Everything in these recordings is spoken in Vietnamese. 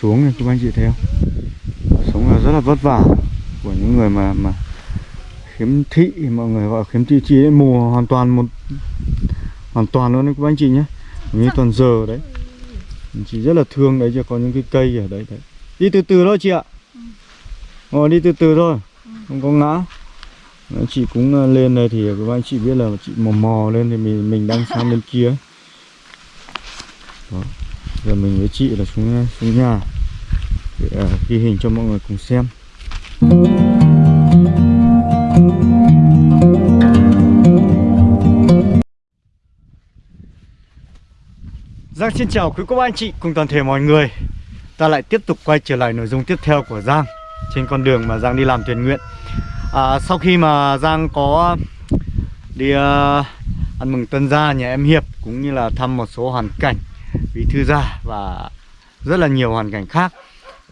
xuống này các anh chị thấy không? Sống là rất là vất vả của những người mà mà khiếm thị mọi người gọi khiếm thị chi đấy hoàn toàn một hoàn toàn luôn đấy các anh chị nhé. Như toàn giờ đấy. Chị rất là thương đấy chứ có những cái cây ở đấy đấy. Đi từ từ thôi chị ạ. Ngồi đi từ từ thôi không có ngã. Đấy, chị cũng ờ, lên đây thì các anh chị biết là chị mò mò lên thì mình mình đang sang bên kia. Đó giờ mình với chị là xuống xuống nhà để à, ghi hình cho mọi người cùng xem. Giang xin chào quý cô bác anh chị cùng toàn thể mọi người. Ta lại tiếp tục quay trở lại nội dung tiếp theo của Giang Trên con đường mà Giang đi làm thiện nguyện. À, Sau khi mà Giang có đi uh, ăn mừng tân gia nhà em Hiệp Cũng như là thăm một số hoàn cảnh vì thư gia và rất là nhiều hoàn cảnh khác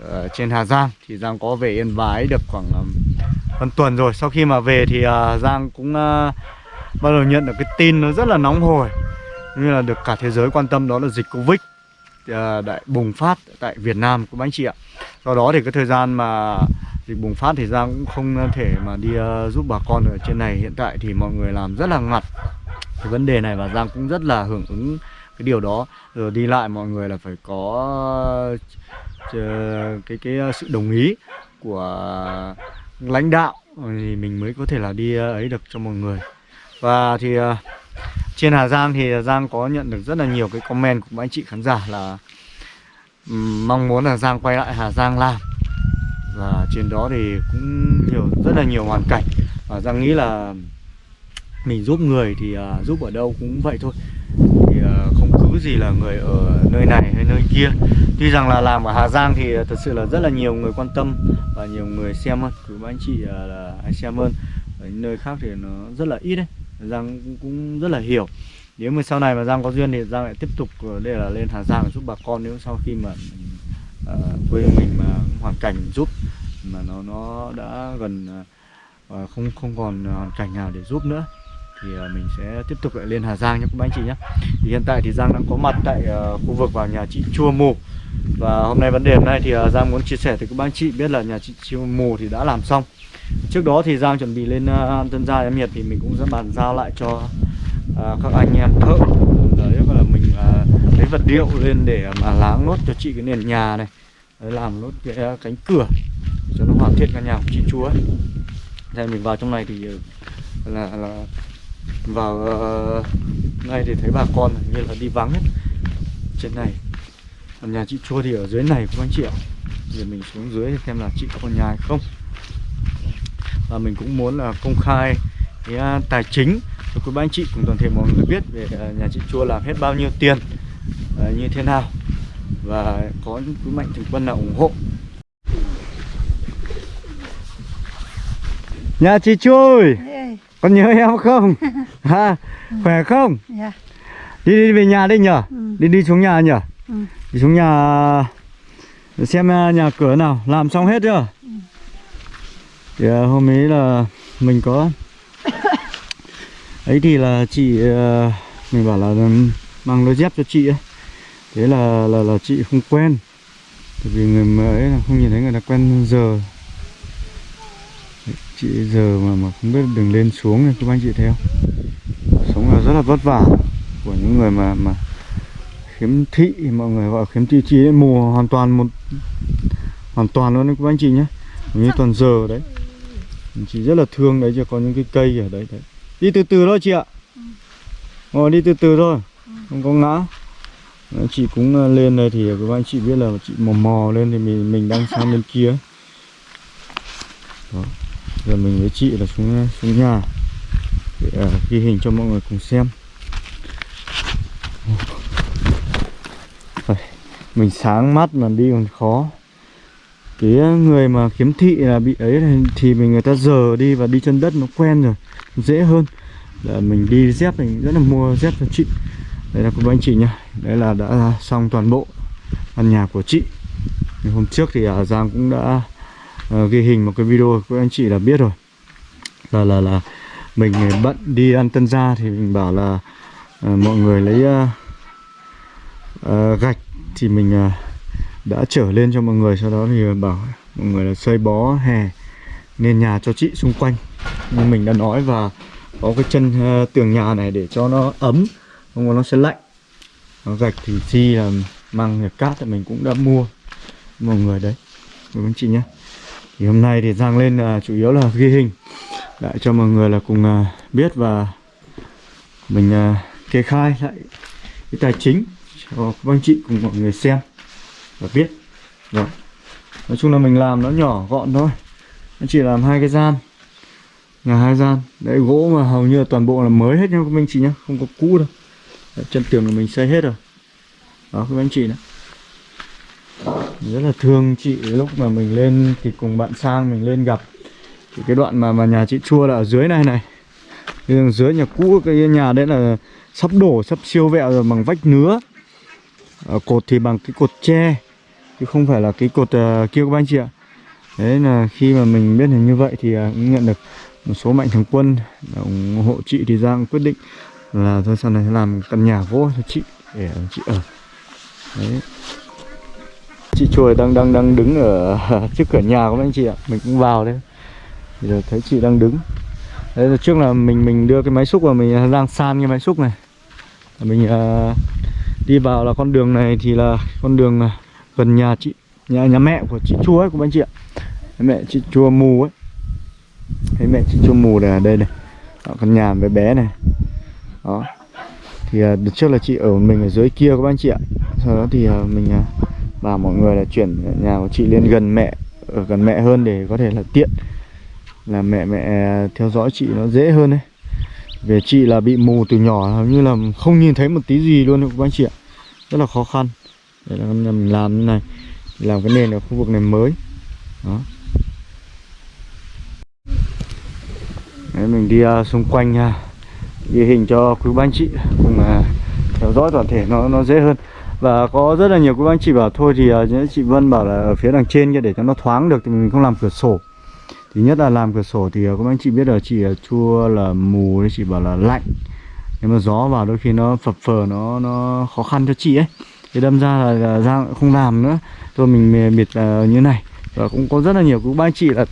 ở trên Hà Giang. Thì Giang có về Yên Bái được khoảng um, hơn tuần rồi. Sau khi mà về thì à, Giang cũng à, bắt đầu nhận được cái tin nó rất là nóng hổi. Như là được cả thế giới quan tâm, đó là dịch Covid à, đại bùng phát tại Việt Nam của anh chị ạ. Do đó thì cái thời gian mà dịch bùng phát thì Giang cũng không thể mà đi giúp bà con ở trên này. Hiện tại thì mọi người làm rất là ngặt cái vấn đề này và Giang cũng rất là hưởng ứng cái điều đó rồi đi lại mọi người là phải có ờ, cái cái ờ, sự đồng ý của lãnh đạo thì mình mới có thể là đi ấy được cho mọi người. Và thì trên Hà Giang thì Giang có nhận được rất là nhiều cái comment của anh chị khán giả là mong muốn là Giang quay lại Hà Giang làm. Và trên đó thì cũng nhiều rất là nhiều hoàn cảnh. Và Giang nghĩ là mình giúp người thì uh, giúp ở đâu cũng vậy thôi thì uh, không cứ gì là người ở nơi này hay nơi kia. Tuy rằng là làm ở Hà Giang thì ờ, thật sự là rất là nhiều người quan tâm và nhiều người xem hơn. Cứ anh chị ờ, là anh xem hơn. Ở những nơi khác thì nó rất là ít đấy. Giang cũng rất là hiểu. Nếu mà sau này mà Giang có duyên thì Giang lại tiếp tục ờ, đây là lên Hà Giang giúp bà con. Nếu sau khi mà à, quê mình mà hoàn cảnh giúp mà nó nó đã gần à, không không còn hoàn cảnh nào để giúp nữa thì ờ, mình sẽ tiếp tục lại lên Hà Giang nhé các anh chị nhé. Thì hiện tại thì Giang đang có mặt tại uh, khu vực vào nhà chị Chua Mù. Và hôm nay vấn đề hôm nay thì uh, Giang muốn chia sẻ thì các anh chị biết là nhà chị Chua Mù thì đã làm xong. Trước đó thì Giang chuẩn bị lên uh, Tân Gia em Hiệp thì mình cũng sẽ bàn giao lại cho uh, các anh em thợ. Đấy là mình uh, lấy vật liệu lên để mà láng nốt cho chị cái nền nhà này. Đấy, làm nốt cái uh, cánh cửa cho nó hoàn thiện căn nhà của chị chúa Đây mình vào trong này thì là, là Vâng, ờ, vào uh, ngay thì thấy bà con như là đi vắng hết trên này. Còn nhà chị chua thì ở dưới này cũng anh chị ạ? Giờ mình xuống dưới xem là chị có còn nhà hay không. Và mình cũng muốn là công khai cái à, tài chính cho quý anh chị cùng toàn thể mọi người biết về à, nhà chị chua làm hết bao nhiêu tiền à, như thế nào. Và có những quý mạnh thường quân nào ủng hộ. Nhà chị chua con nhớ em không? Ha khỏe không? Dạ. đi đi về nhà đi nhở Ừ. đi đi xuống nhà nhở Ừ. đi xuống nhà xem à, nhà cửa nào. Làm xong hết chưa? Thì à, hôm ấy là mình có ấy thì là chị à, mình bảo là mang đôi dép cho chị ấy thế là là là chị không quen. Tại vì người ấy là không nhìn thấy người ta quen giờ chị giờ mà mà không biết đường lên xuống này các anh chị thấy không? Sống là rất là vất vả của những người mà mà khiếm thị, mọi người gọi khiếm thị chi đấy mùa hoàn toàn một, hoàn toàn luôn đấy các anh chị nhé. Như toàn giờ đấy. Chị rất là thương đấy, chứ có những cái cây ở đấy đấy. Đi từ từ thôi chị ạ. Ngồi đi từ từ thôi, không có ngã. Ờ, chị cũng ờ, lên đây thì các anh chị biết là chị mò mò lên thì mình mình đang sang bên kia. Đó giờ mình với chị là xuống xuống nhà. Để à, ghi hình cho mọi người cùng xem. Mình sáng mắt mà đi còn khó. Cái người mà kiếm thị là bị ấy thì mình người ta giờ đi và đi chân đất nó quen rồi dễ hơn. Là mình đi dép mình rất là mua dép cho chị. Đây là của anh chị nhá. Đấy là đã xong toàn bộ căn nhà của chị. Hôm trước thì ở Giang cũng đã uh, ghi hình một cái video của anh chị là biết rồi. Là là là mình ờ, bận đi ăn tân gia thì mình bảo là uh, mọi người lấy uh, uh, gạch thì mình uh, đã trở lên cho mọi người sau đó thì bảo mọi người là xây bó hè nên nhà cho chị xung quanh. Như mình đã nói và có cái chân uh, tường nhà này để cho nó ấm không có nó sẽ lạnh. Nó gạch thì chi là mang cát thì mình cũng đã mua. Mọi người đấy. Với anh chị nhé thì hôm nay thì Giang lên là chủ yếu là ghi hình. Lại cho mọi người là cùng à, biết và mình à, kê khai lại cái tài chính cho các anh chị cùng mọi người xem và biết. Rồi nói chung là mình làm nó nhỏ gọn thôi. Nó chỉ làm hai cái gian. Nhà hai gian. Đấy gỗ mà hầu như là toàn bộ là mới hết nhá các anh chị nhá không có cũ đâu. Đấy, chân tường là mình xây hết rồi. Đó các anh chị nữa rất là thương chị. Lúc mà mình lên thì cùng bạn sang mình lên gặp. Thì cái đoạn mà mà nhà chị chua là ở dưới này này. Đường dưới nhà cũ cái nhà đấy là sắp đổ sắp siêu vẹo rồi bằng vách nứa. Ở cột thì bằng cái cột tre chứ không phải là cái cột uh, kia các anh chị ạ. Đấy là khi mà mình biết là như vậy thì uh, nhận được một số mạnh thường quân ủng hộ chị thì Giang quyết định là thôi sau này làm căn nhà gỗ cho chị để chị ở. Đấy chị chuồi đang đang đang đứng ở trước cửa nhà của anh chị ạ. Mình cũng vào đấy. Giờ thấy chị đang đứng. Đấy là trước là mình mình đưa cái máy xúc vào mình à, đang san cái máy xúc này. Mình uh, đi vào là con đường này thì là con đường à, gần nhà chị nhà nhà mẹ của chị chua ấy của anh chị ạ. Mẹ chị chua mù ấy. Thấy mẹ chị chua mù này ở đây này. Đó, con nhà bé bé này. Đó. Thì uh, trước là chị ở mình ở dưới kia các anh chị ạ. Sau đó thì uh, mình uh, và mọi người là chuyển nhà của chị lên gần mẹ ở gần mẹ hơn để có thể là tiện. Là mẹ mẹ theo dõi chị nó dễ hơn đấy về chị là bị mù từ nhỏ hầu như là không nhìn thấy một tí gì luôn các anh chị ạ. Rất là khó khăn. Để là mình làm như này. Làm cái nền ở khu vực này mới. Đó. Đấy, mình đi uh, xung quanh nha ghi hình cho quý ban chị cùng uh, theo dõi toàn thể nó nó dễ hơn và có rất là nhiều cô bác chị bảo thôi thì uh, chị Vân bảo là ở phía đằng trên kia để cho nó thoáng được thì mình không làm cửa sổ. Thứ nhất là làm cửa sổ thì à, các anh chị biết là chị à, chua là mù thì chị bảo là lạnh. Nếu mà gió vào đôi khi nó phập phờ nó nó khó khăn cho chị ấy. Thì đâm ra là, là ra không làm nữa. Thôi mình bịt uh, như này. Và cũng có rất là nhiều các anh chị là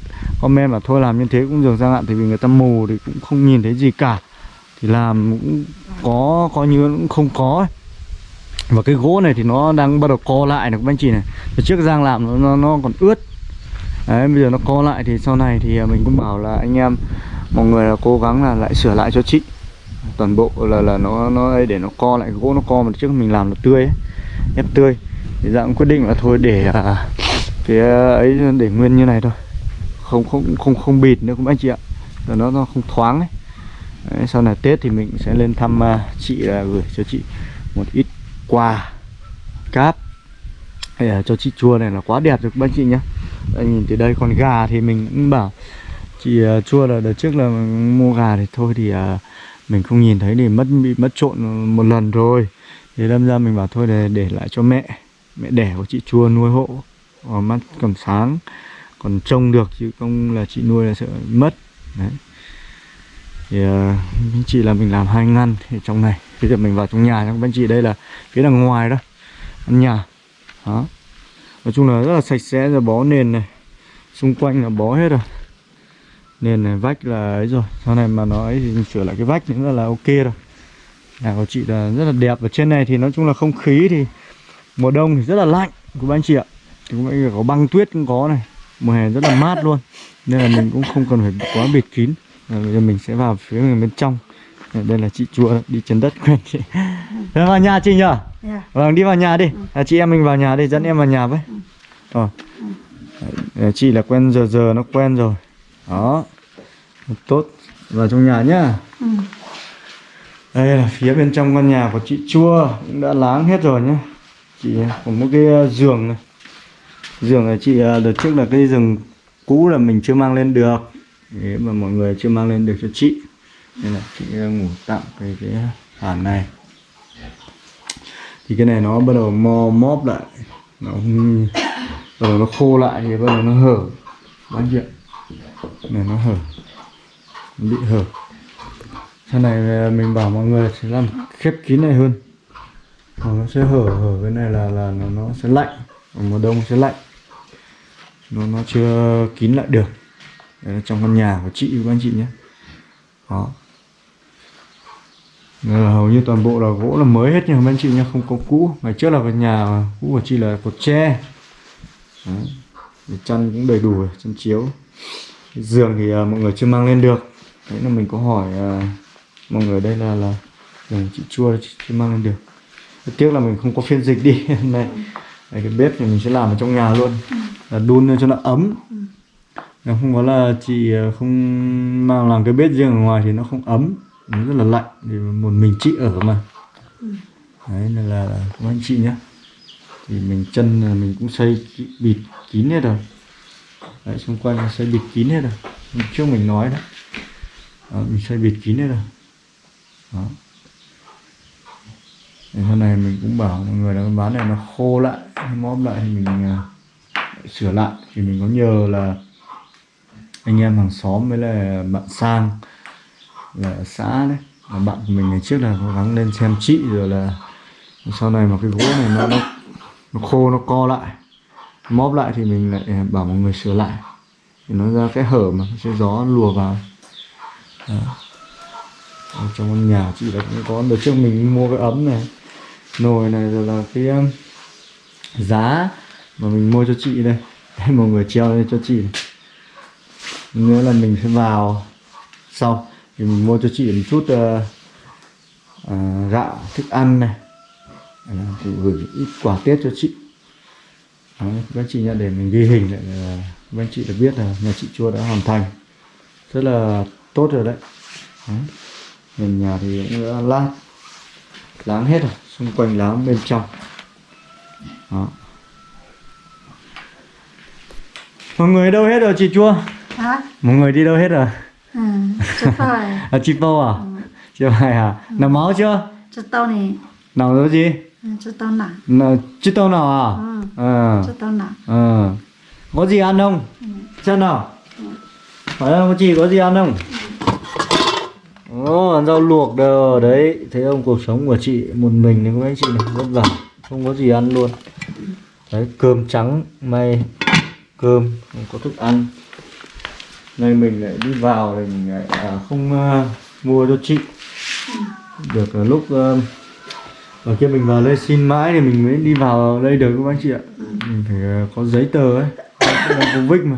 comment là thôi làm như thế cũng dường ra hạn Thì vì người ta mù thì cũng không nhìn thấy gì cả. Thì làm cũng có, có như cũng không có ấy và cái gỗ này thì nó đang bắt đầu co lại này các anh chị này. Trước Giang làm nó, nó, còn ướt. Đấy bây giờ nó co lại thì sau này thì à, mình cũng bảo là anh em Mọi người là cố gắng là lại sửa lại cho chị. Toàn bộ là là nó nó để nó co lại gỗ nó co mà trước mình làm là tươi ấy, ép tươi. Thì cũng quyết định là thôi để à, cái à, ấy để nguyên như này thôi. Không không không không bịt nữa cũng anh chị ạ. Rồi nó nó không thoáng ấy. Đấy, sau này Tết thì mình sẽ lên thăm uh, chị là gửi cho chị một ít quà cáp. Hay là cho chị chua này là quá đẹp rồi các anh chị nhé Đây, nhìn từ đây còn gà thì mình cũng bảo chị uh, chua là đợt trước là mua gà thì thôi thì uh, mình không nhìn thấy thì mất bị mất trộn một lần rồi. Thì đâm ra mình bảo thôi để để lại cho mẹ. Mẹ đẻ của chị chua nuôi hộ ở mắt còn sáng còn trông được chứ không là chị nuôi là sợ mất. Đấy. Thì uh, chị là mình làm hai ngăn thì trong này bây giờ mình vào trong nhà các anh chị, đây là phía đằng ngoài đó. Nhà. Đó. Nói chung là rất là sạch sẽ, rồi bó nền này. Xung quanh là bó hết rồi. Nền này, vách là ấy rồi. Sau này mà nó ấy thì mình sửa lại cái vách nữa là ok rồi. Nhà của chị là rất là đẹp. Và trên này thì nói chung là không khí thì mùa đông thì rất là lạnh của anh chị ạ. Thì cũng có băng tuyết cũng có này. Mùa hè rất là mát luôn. Nên là mình cũng không cần phải quá bịt kín. Bây giờ mình sẽ vào phía bên trong đây là chị chua đi chân đất quen chị Vâng vào nhà chị nhỉ? Yeah. Vâng đi vào nhà đi. À, chị em mình vào nhà đi dẫn em vào nhà với. Ờ. Đấy, chị là quen giờ giờ nó quen rồi. Đó. Tốt. Vào trong nhà nhá. Ừ. Đây là phía bên trong căn nhà của chị Chua cũng đã láng hết rồi nhá. Chị có một cái ờ, giường này. Giường này chị ờ, đợt trước là cái giường cũ là mình chưa mang lên được. Thế mà mọi người chưa mang lên được cho chị. Nên là chị ờ, ngủ tạm cái cái hàn này. Thì cái này nó bắt đầu mò móp lại. Nó bắt đầu nó khô lại thì bắt đầu nó hở. Bán chuyện này nó hở. Nó bị hở. Sau này ờ, mình bảo mọi người sẽ làm khép kín này hơn. Ờ, nó sẽ hở hở cái này là là nó, nó sẽ lạnh. Mùa đông sẽ lạnh. Nó nó chưa kín lại được. Đấy là trong căn nhà của chị của anh chị nhé. Đó là hầu như toàn bộ là gỗ là mới hết nha các anh chị nha không có cũ. Ngày trước là cái nhà cũ của chị là cột tre. Đấy. Chăn cũng đầy đủ chăn chiếu. Cái giường thì uh, mọi người chưa mang lên được. Đấy là mình có hỏi uh, mọi người đây là là giường chị chua chị chưa mang lên được. Rất tiếc là mình không có phiên dịch đi này đấy, cái bếp thì mình sẽ làm ở trong nhà luôn. Là đun lên cho nó ấm. Nếu không có là chị không mang làm cái bếp riêng ở ngoài thì nó không ấm nó rất là lạnh thì một mình chị ở mà. Đấy nên là, là các anh chị nhé thì mình chân là mình cũng xây bịt kín hết rồi. Đấy xung quanh là xây bịt kín hết rồi. Trước mình nói đó, đó, mình xây bịt kín hết rồi. Đó. Thì hôm nay mình cũng bảo mọi người là bán ván này nó khô lại móp lại thì mình uh, sửa lại. Thì mình có nhờ là anh em hàng xóm với là bạn sang là ở xã đấy. Là bạn của mình ngày trước là cố gắng lên xem chị rồi là sau này mà cái gỗ này nó nó, nó khô nó co lại móp lại thì mình lại à, bảo mọi người sửa lại. Thì nó ra cái hở mà cái gió lùa vào. Đó. Ở trong căn nhà chị là cũng có được trước mình mua cái ấm này nồi này rồi là cái um, giá mà mình mua cho chị đây. Đây, mọi người treo lên cho chị. Nữa là mình sẽ vào sau thì mình mua cho chị một chút uh, uh, gạo thức ăn này. Thì gửi ít quà tết cho chị. Các anh chị nhá để mình ghi hình lại là các anh chị đã biết là nhà chị chua đã hoàn thành. Rất là tốt rồi đấy, đấy. nền nhà thì cũng đã lát láng hết rồi xung quanh láng bên trong. Đó. Mọi người đâu hết rồi chị chua? Hả? Mọi người đi đâu hết rồi ừ chưa phải. À chị Pâu à? Chưa phải à? Nằm máu chưa? Chưa tao này nào rồi gì? Ừ, chưa tao nặng nào chị Tâu nào à? Ừ ờ. chưa tao nặng ờ. Có gì ăn không? Xem nào? Hỏi em có chị có gì ăn không? Ồ, ăn rau luộc đâu đấy. Thấy không cuộc sống của chị một mình này các anh chị này vất vả. Không có gì ăn luôn. Đấy cơm trắng may. Cơm không có thức ăn nay mình lại đi vào thì mình lại à, không à, mua cho chị. Được là lúc à, ở kia mình vào đây xin mãi thì mình mới đi vào đây được các anh chị ạ. Mình phải à, có giấy tờ ấy. Covid mà.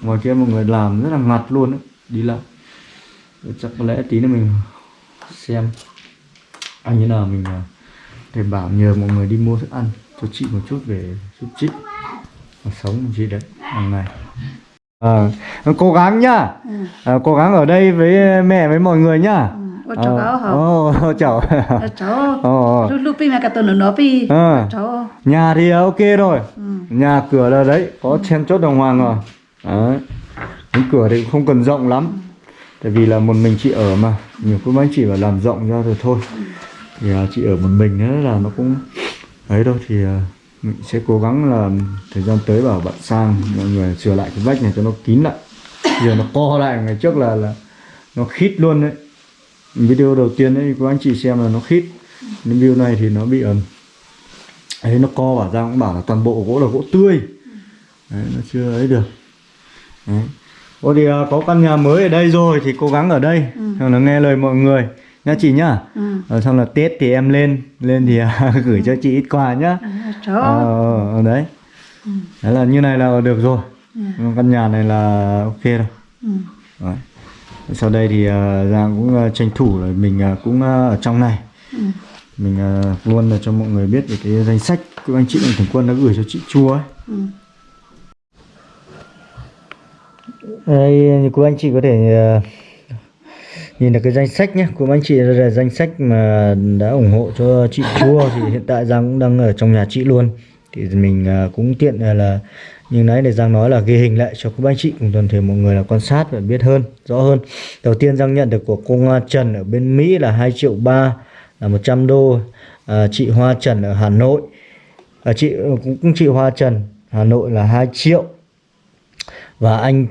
Ngoài kia mọi người làm rất là ngặt luôn ấy. Đi lại. Chắc có lẽ tí nữa mình xem. Anh như nào mình thể để bảo nhờ mọi người đi mua thức ăn cho chị một chút về giúp chị. Mà sống của chị đấy. Hàng ngày à, cố gắng nhá. Ừ. À, cố gắng ở đây với mẹ với mọi người nhá. Ừ. Ô cháu hả? Ô, cháu. Ồ, lúc lúc pin mà cả tuần nữa nó pi. Ờ. cháu. Nhà thì ok rồi. Ừ. Nhà cửa là đấy có chen chốt đàng hoàng rồi. Đấy. Cửa thì cũng không cần rộng lắm. Tại vì là một mình chị ở mà. Nhiều cô bác chị phải làm rộng ra rồi thôi. Thì à, chị ở một mình nữa là nó cũng ấy đâu thì à, mình sẽ cố gắng là thời gian tới bảo bạn sang mọi người sửa lại cái vách này cho nó kín lại. Giờ nó co lại ngày trước là là nó khít luôn đấy. Video đầu tiên đấy cô anh chị xem là nó khít. Nhưng video này thì nó bị ẩm ấy nó co bảo ra cũng bảo là toàn bộ gỗ là gỗ tươi. Đấy, nó chưa ấy được. Đấy. Ô thì à, có căn nhà mới ở đây rồi thì cố gắng ở đây. Ừ. là nghe lời mọi người nha chị nhá. Ừ. Ờ, xong là Tết thì em lên lên thì à, gửi cho chị ít quà nhá. Ừ, cháu ờ, ờ, đấy. Ừ. Đấy là như này là được rồi. Ừ. Căn nhà này là ok rồi. Ừ. Đấy. sau đây thì à, Giang cũng à, tranh thủ là mình à, cũng à, ở trong này. Ừ. Mình à, luôn là cho mọi người biết về cái danh sách của anh chị mạnh thường quân đã gửi cho chị chua ấy. Ừ. Đây như cô anh chị có thể nhìn được cái danh sách nhé của anh chị là danh sách mà đã ủng hộ cho chị chua thì hiện tại Giang cũng đang ở trong nhà chị luôn. Thì mình à, cũng tiện là, là như nãy để Giang nói là ghi hình lại cho các anh chị cùng toàn thể mọi người là quan sát và biết hơn rõ hơn. Đầu tiên Giang nhận được của cô Trần ở bên Mỹ là 2 triệu ba là 100 đô. À, chị Hoa Trần ở Hà Nội. À, chị cũng, cũng chị Hoa Trần Hà Nội là 2 triệu. Và anh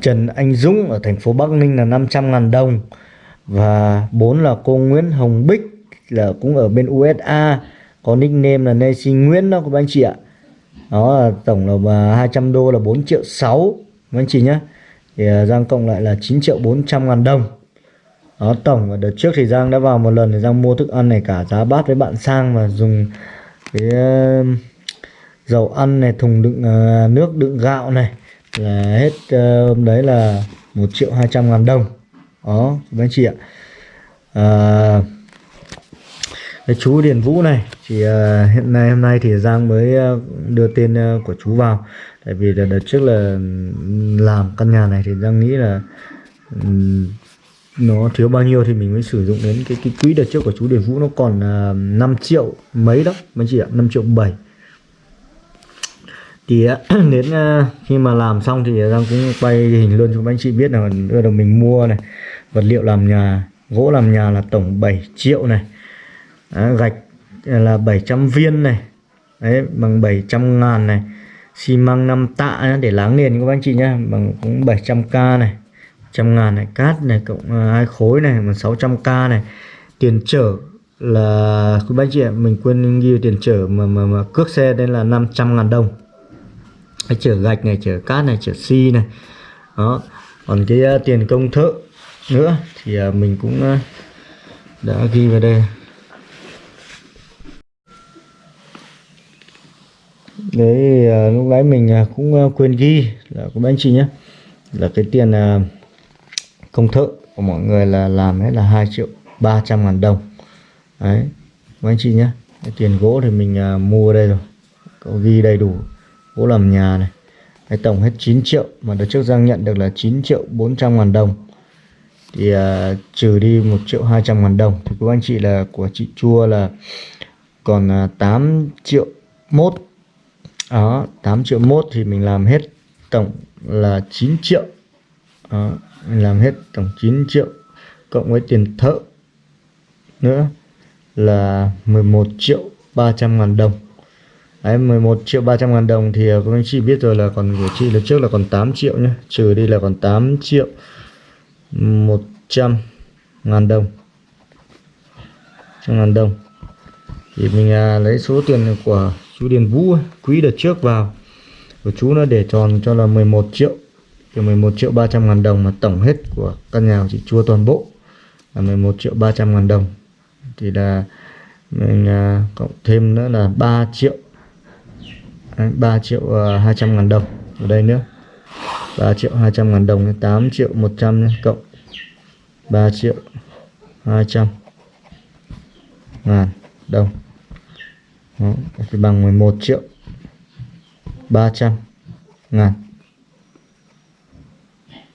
Trần Anh Dũng ở thành phố Bắc Ninh là 500 ngàn đồng và bốn là cô Nguyễn Hồng Bích là cũng ở bên USA có nickname là Nancy Nguyễn đó các anh chị ạ. Đó là tổng là 200 đô là 4 triệu 6 các anh chị nhé thì à, Giang cộng lại là 9 triệu 400 ngàn đồng. Đó, tổng, và đợt trước thì Giang đã vào một lần thì Giang mua thức ăn này cả giá bát với bạn sang và dùng cái à, dầu ăn này, thùng đựng à, nước đựng gạo này là hết uh, hôm đấy là 1 triệu 200 ngàn đồng. Đó các anh chị ạ. À, cái chú Điền Vũ này thì uh, hiện nay hôm nay thì Giang mới uh, đưa tên uh, của chú vào. Tại vì đợt, đợt trước là làm căn nhà này thì Giang nghĩ là um, nó thiếu bao nhiêu thì mình mới sử dụng đến cái cái quỹ đợt trước của chú Điền Vũ. Nó còn uh, 5 triệu mấy đó anh chị ạ 5 triệu 7 thì đến ờ, khi mà làm xong thì ờ, Giang cũng quay hình luôn cho các anh chị biết là đưa được mình mua này vật liệu làm nhà gỗ làm nhà là tổng 7 triệu này. À, gạch là 700 viên này. Đấy, bằng 700 ngàn này. Xi măng 5 tạ để láng nền các anh chị nhá bằng cũng 700k này trăm ngàn này cát này cộng ờ, hai khối này bằng 600k này. Tiền chở là các anh chị ạ mình quên ghi tiền chở mà mà, mà cước xe đây là 500 ngàn đồng chở gạch này chở cát này chở xi này. Đó. Còn cái uh, tiền công thợ nữa thì uh, mình cũng uh, đã ghi vào đây. Đấy uh, lúc nãy mình uh, cũng uh, quên ghi là các anh chị nhé. Là cái tiền uh, công thợ của mọi người là làm hết là 2 triệu 300 ngàn đồng. Đấy các anh chị nhé. Cái tiền gỗ thì mình uh, mua đây rồi. Có ghi đầy đủ gỗ làm nhà này. Đấy, tổng hết 9 triệu mà đợt trước Giang nhận được là 9 triệu 400 ngàn đồng. Thì uh, trừ đi 1 triệu 200 ngàn đồng thì các anh chị là của chị chua là còn à, uh, 8 triệu mốt. Đó 8 triệu mốt thì mình làm hết tổng là 9 triệu. Đó, mình làm hết tổng 9 triệu cộng với tiền thợ nữa là 11 triệu 300 ngàn đồng. Đấy, 11 triệu 300 ngàn đồng thì ờ, các anh chị biết rồi là còn của chị lần trước là còn 8 triệu nhé Trừ đi là còn 8 triệu 100 ngàn đồng. 100 ngàn đồng. Thì mình à, lấy số tiền của chú Điền Vũ quý đợt trước vào. Của chú nó để tròn cho là 11 triệu. Thì 11 triệu 300 ngàn đồng mà tổng hết của căn nhà của chị chua toàn bộ là 11 triệu 300 ngàn đồng. Thì là mình à, cộng thêm nữa là 3 triệu Đấy, 3 triệu ờ, uh, 200 ngàn đồng. Ở đây nữa. 3 triệu 200 ngàn đồng 8 triệu 100 cộng 3 triệu 200 ngàn đồng. Đó, thì bằng 11 triệu 300 ngàn.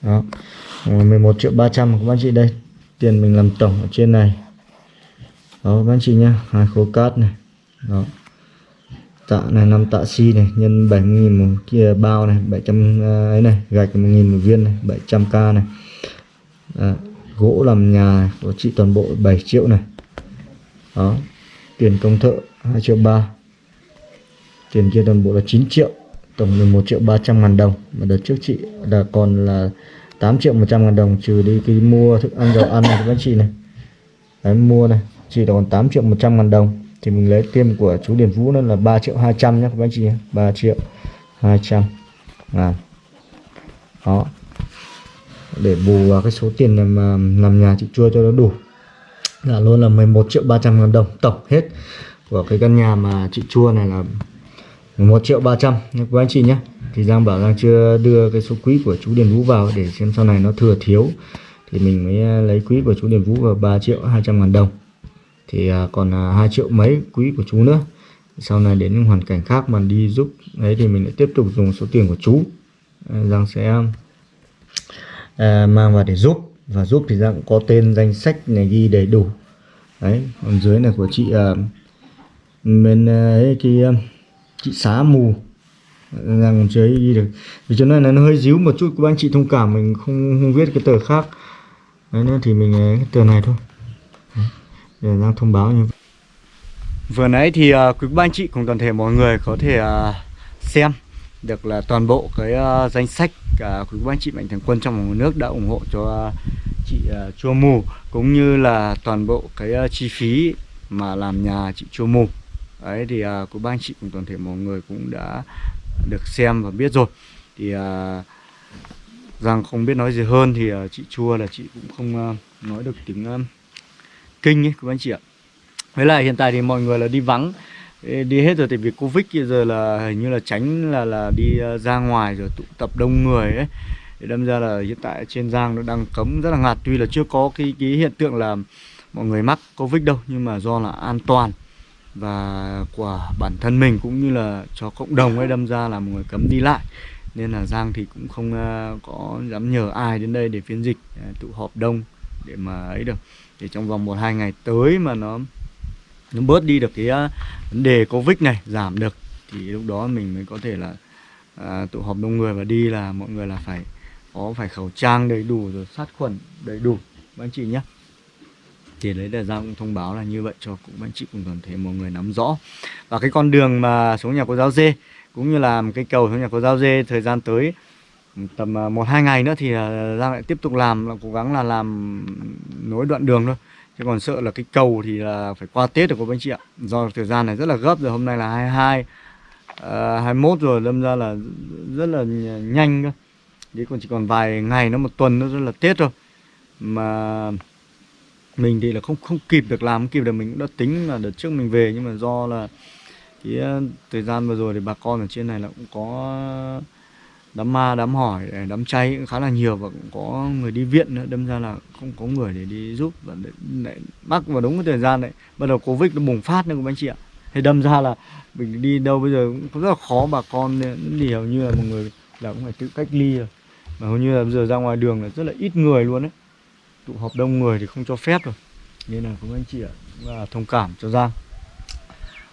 Đó 11 triệu 300 các anh chị đây tiền mình làm tổng ở trên này. Đó các anh chị nhá hai khối cát này. Đó tạ này năm tạ si này nhân 70.000 một kia bao này 700 à, ấy này gạch 1.000 một viên này 700k này. À, gỗ làm nhà này, của chị toàn bộ 7 triệu này. Đó tiền công thợ 2 triệu 3 tiền kia toàn bộ là 9 triệu tổng 11 triệu 300 ngàn đồng. Mà đợt trước chị là còn là 8 triệu 100 ngàn đồng trừ đi cái mua thức ăn dầu ăn này các chị này. Đấy mua này chỉ còn 8 triệu 100 ngàn đồng thì mình lấy tiêm của chú Điền Vũ nó là 3 triệu 200 nhé các anh chị nhé 3 triệu 200 ngàn đó. Để bù vào cái số tiền làm, à, làm nhà chị chua cho nó đủ. Là luôn là 11 triệu 300 ngàn đồng tổng hết của cái căn nhà mà chị chua này là 1 triệu 300 nha các anh chị nhé thì Giang bảo Giang chưa đưa cái số quý của chú Điền Vũ vào để xem sau này nó thừa thiếu. Thì mình mới à, lấy quý của chú Điền Vũ vào 3 triệu 200 ngàn đồng thì à, còn à, hai triệu mấy quý của chú nữa. Sau này đến những hoàn cảnh khác mà đi giúp đấy thì mình lại tiếp tục dùng số tiền của chú. Giang sẽ à, mang vào để giúp. Và giúp thì Giang có tên danh sách này ghi đầy đủ. Đấy còn dưới này của chị à, bên à, ấy cái chị xá mù. Giang chưa ghi được. Vì cho nên là nó hơi díu một chút các anh chị thông cảm mình không, không viết cái tờ khác. Đấy nên thì mình cái tờ này thôi để đang thông báo như vậy. Vừa nãy thì uh, quý ba anh chị cùng toàn thể mọi người có thể uh, xem được là toàn bộ cái uh, danh sách uh, quý ba anh chị mạnh thường quân trong một nước đã ủng hộ cho uh, chị uh, chua mù cũng như là toàn bộ cái uh, chi phí mà làm nhà chị chua mù ấy thì uh, quý ba anh chị cùng toàn thể mọi người cũng đã được xem và biết rồi Thì uh, rằng không biết nói gì hơn thì uh, chị Chua là chị cũng không uh, nói được tiếng uh, kinh ấy quý anh chị ạ. Với lại hiện tại thì mọi người là đi vắng đi hết rồi thì vì Covid kia giờ là hình như là tránh là là đi ờ, ra ngoài rồi tụ tập đông người ấy. Thì đâm ra là hiện tại trên Giang nó đang cấm rất là ngặt tuy là chưa có cái cái hiện tượng là mọi người mắc Covid đâu, nhưng mà do là an toàn và của bản thân mình cũng như là cho cộng đồng ấy, đâm ra là mọi người cấm đi lại. Nên là Giang thì cũng không ờ, có dám nhờ ai đến đây để phiên dịch ờ, tụ họp đông để mà ấy được thì trong vòng một hai ngày tới mà nó nó bớt đi được cái à, vấn đề Covid này giảm được thì lúc đó mình mới có thể là à, tụ họp đông người và đi là mọi người là phải có phải khẩu trang đầy đủ rồi sát khuẩn đầy đủ. Các anh chị nhé. Thì đấy là Giang cũng thông báo là như vậy cho cũng anh chị cùng toàn thể mọi người nắm rõ. Và cái con đường mà xuống nhà cô giáo dê cũng như là cái cầu xuống nhà cô giáo dê thời gian tới tầm à, một hai ngày nữa thì à, Giang lại tiếp tục làm là cố gắng là làm nối đoạn đường thôi. Chứ còn sợ là cái cầu thì là phải qua Tết được cô anh chị ạ. Do thời gian này rất là gấp rồi hôm nay là 22 uh, 21 rồi đâm ra là rất là nhanh cơ. Đấy còn chỉ còn vài ngày nữa một tuần nữa là Tết rồi mà mình thì là không không kịp được làm không kịp được mình cũng đã tính là đợt trước mình về. Nhưng mà do là cái à, thời gian vừa rồi thì bà con ở trên này là cũng có đám ma đám hỏi đám chay cũng khá là nhiều và cũng có người đi viện nữa. Đâm ra là không có người để đi giúp và để, mắc vào đúng cái thời gian đấy. Bắt đầu covid nó bùng phát nữa các anh chị ạ. Thì đâm ra là mình đi đâu bây giờ cũng rất là khó bà con thì hầu như là một người là cũng phải tự cách ly rồi. Mà hầu như là bây giờ ra ngoài đường là rất là ít người luôn đấy tụ họp đông người thì không cho phép rồi. Nên là cũng anh chị ạ và thông cảm cho Giang.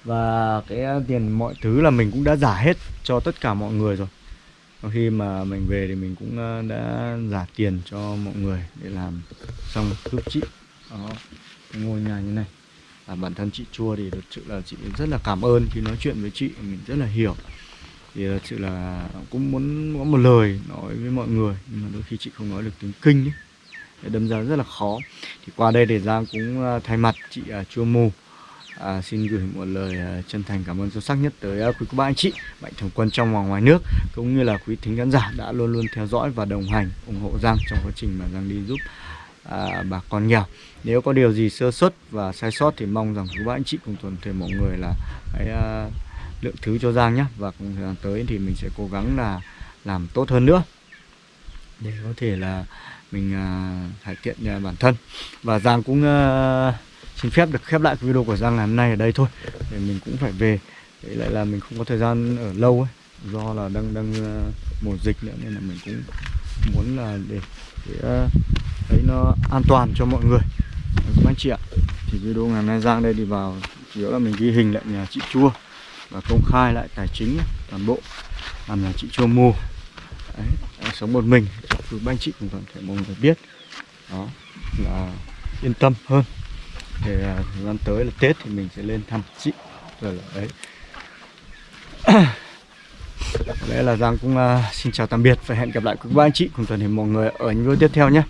Và cái tiền mọi thứ là mình cũng đã giả hết cho tất cả mọi người rồi. Sau khi mà mình về thì mình cũng ờ, đã giả tiền cho mọi người để làm xong giúp chị. Đó, cái ngôi nhà như này. Và bản thân chị chua thì thật sự là chị rất là cảm ơn khi nói chuyện với chị, mình rất là hiểu. Thì thật sự là cũng muốn có một lời nói với mọi người, nhưng mà đôi khi chị không nói được tiếng kinh ấy. Để đâm ra rất là khó. Thì qua đây để Giang cũng ờ, thay mặt chị à, Chua Mù à, xin gửi một lời à, chân thành cảm ơn sâu sắc nhất tới à, quý cô bác anh chị mạnh thường quân trong và ngoài nước cũng như là quý thính khán giả đã luôn luôn theo dõi và đồng hành ủng hộ Giang trong quá trình mà Giang đi giúp à, bà con nghèo. Nếu có điều gì sơ xuất và sai sót thì mong rằng quý bác anh chị cùng toàn thể mọi người là hãy à, lượng thứ cho Giang nhé và cùng thời gian tới thì mình sẽ cố gắng là làm tốt hơn nữa để có thể là mình uh, cải thiện uh, bản thân. Và Giang cũng uh, xin phép được khép lại video của Giang ngày hôm nay ở đây thôi. Để mình cũng phải về. Để lại là mình không có thời gian ở lâu ấy. Do là đang đang uh, mùa dịch nữa nên là mình cũng muốn là để, để uh, thấy nó an toàn cho mọi người. Các anh chị ạ. Thì video ngày hôm nay Giang đây đi vào chủ yếu là mình ghi hình lại nhà chị Chua và công khai lại tài chính toàn bộ. Làm nhà chị Chua mua. Đấy, sống một mình. Cho ba anh chị cũng toàn thể mọi người biết. Đó là yên tâm hơn để thời gian à, tới là Tết thì mình sẽ lên thăm chị. Rồi là đấy. Có lẽ là Giang cũng uh, xin chào tạm biệt và hẹn gặp lại các bạn anh chị cùng toàn thể mọi người ở những video tiếp theo nhé.